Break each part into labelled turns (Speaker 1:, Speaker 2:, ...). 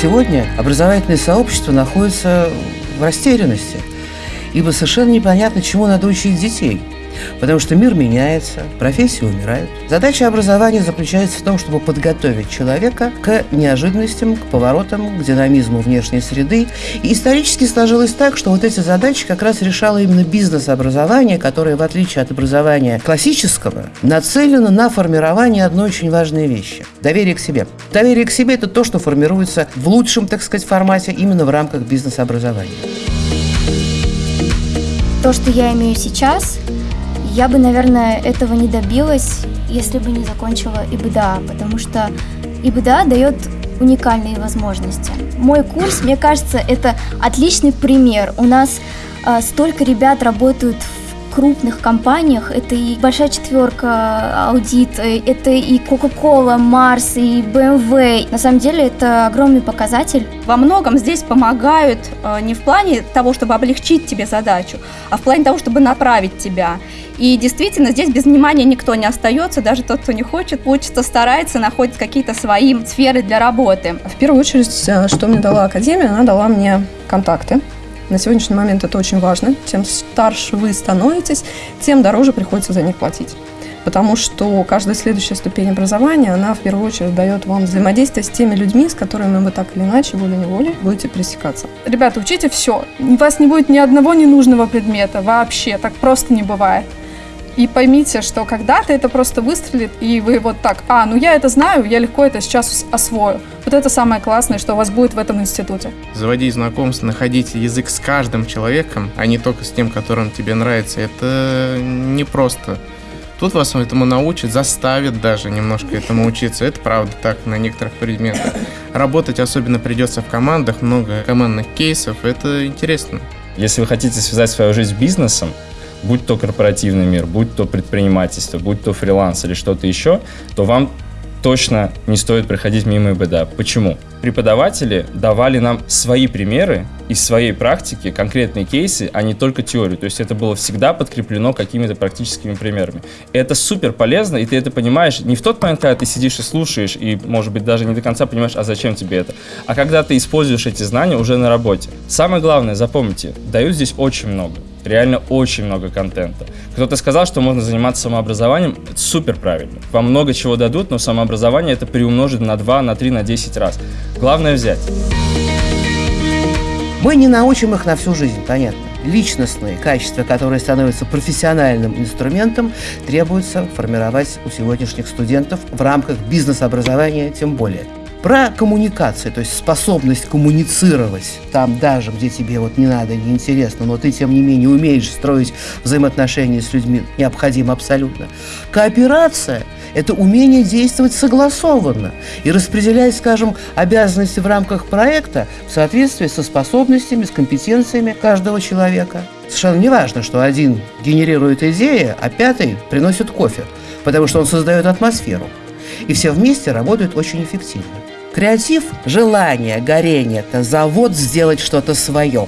Speaker 1: сегодня образовательное сообщество находится в растерянности, ибо совершенно непонятно, чему надо учить детей – Потому что мир меняется, профессии умирают. Задача образования заключается в том, чтобы подготовить человека к неожиданностям, к поворотам, к динамизму внешней среды. И исторически сложилось так, что вот эти задачи как раз решало именно бизнес-образование, которое, в отличие от образования классического, нацелено на формирование одной очень важной вещи – доверие к себе. Доверие к себе – это то, что формируется в лучшем, так сказать, формате именно в рамках бизнес-образования.
Speaker 2: То, что я имею сейчас, я бы, наверное, этого не добилась, если бы не закончила ИБДА, потому что ИБДА дает уникальные возможности. Мой курс, мне кажется, это отличный пример. У нас э, столько ребят работают в крупных компаниях. Это и большая четверка аудит, э, это и Coca-Cola, Mars, и BMW. На самом деле это огромный показатель.
Speaker 3: Во многом здесь помогают э, не в плане того, чтобы облегчить тебе задачу, а в плане того, чтобы направить тебя. И действительно, здесь без внимания никто не остается, даже тот, кто не хочет, учится, старается, находит какие-то свои сферы для работы.
Speaker 4: В первую очередь, э, что мне дала Академия, она дала мне контакты на сегодняшний момент это очень важно. Чем старше вы становитесь, тем дороже приходится за них платить. Потому что каждая следующая ступень образования, она в первую очередь дает вам взаимодействие с теми людьми, с которыми вы так или иначе, волей-неволей, будете пересекаться.
Speaker 5: Ребята, учите все. У вас не будет ни одного ненужного предмета вообще. Так просто не бывает. И поймите, что когда-то это просто выстрелит, и вы вот так, а, ну я это знаю, я легко это сейчас освою. Вот это самое классное, что у вас будет в этом институте.
Speaker 6: Заводить знакомство, находить язык с каждым человеком, а не только с тем, которым тебе нравится, это непросто. Тут вас этому научат, заставят даже немножко этому учиться. Это правда так на некоторых предметах. Работать особенно придется в командах, много командных кейсов. Это интересно.
Speaker 7: Если вы хотите связать свою жизнь с бизнесом, будь то корпоративный мир, будь то предпринимательство, будь то фриланс или что-то еще, то вам точно не стоит проходить мимо ИБДА. Почему? Преподаватели давали нам свои примеры из своей практики, конкретные кейсы, а не только теорию. То есть это было всегда подкреплено какими-то практическими примерами. Это супер полезно, и ты это понимаешь не в тот момент, когда ты сидишь и слушаешь, и, может быть, даже не до конца понимаешь, а зачем тебе это, а когда ты используешь эти знания уже на работе. Самое главное, запомните, дают здесь очень много. Реально очень много контента. Кто-то сказал, что можно заниматься самообразованием. Это супер правильно. Вам много чего дадут, но самообразование это приумножит на 2, на 3, на 10 раз. Главное взять.
Speaker 1: Мы не научим их на всю жизнь, понятно. Личностные качества, которые становятся профессиональным инструментом, требуется формировать у сегодняшних студентов в рамках бизнес-образования тем более про коммуникацию, то есть способность коммуницировать там даже, где тебе вот не надо, не интересно, но ты, тем не менее, умеешь строить взаимоотношения с людьми, необходимо абсолютно. Кооперация – это умение действовать согласованно и распределять, скажем, обязанности в рамках проекта в соответствии со способностями, с компетенциями каждого человека. Совершенно не важно, что один генерирует идеи, а пятый приносит кофе, потому что он создает атмосферу. И все вместе работают очень эффективно. Креатив – желание, горение – это завод сделать что-то свое,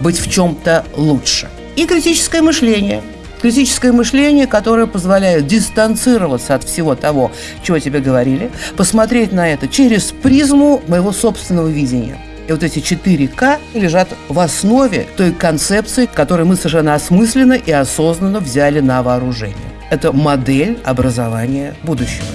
Speaker 1: быть в чем-то лучше. И критическое мышление – Критическое мышление, которое позволяет дистанцироваться от всего того, чего тебе говорили, посмотреть на это через призму моего собственного видения. И вот эти 4К лежат в основе той концепции, которую мы совершенно осмысленно и осознанно взяли на вооружение. Это модель образования будущего.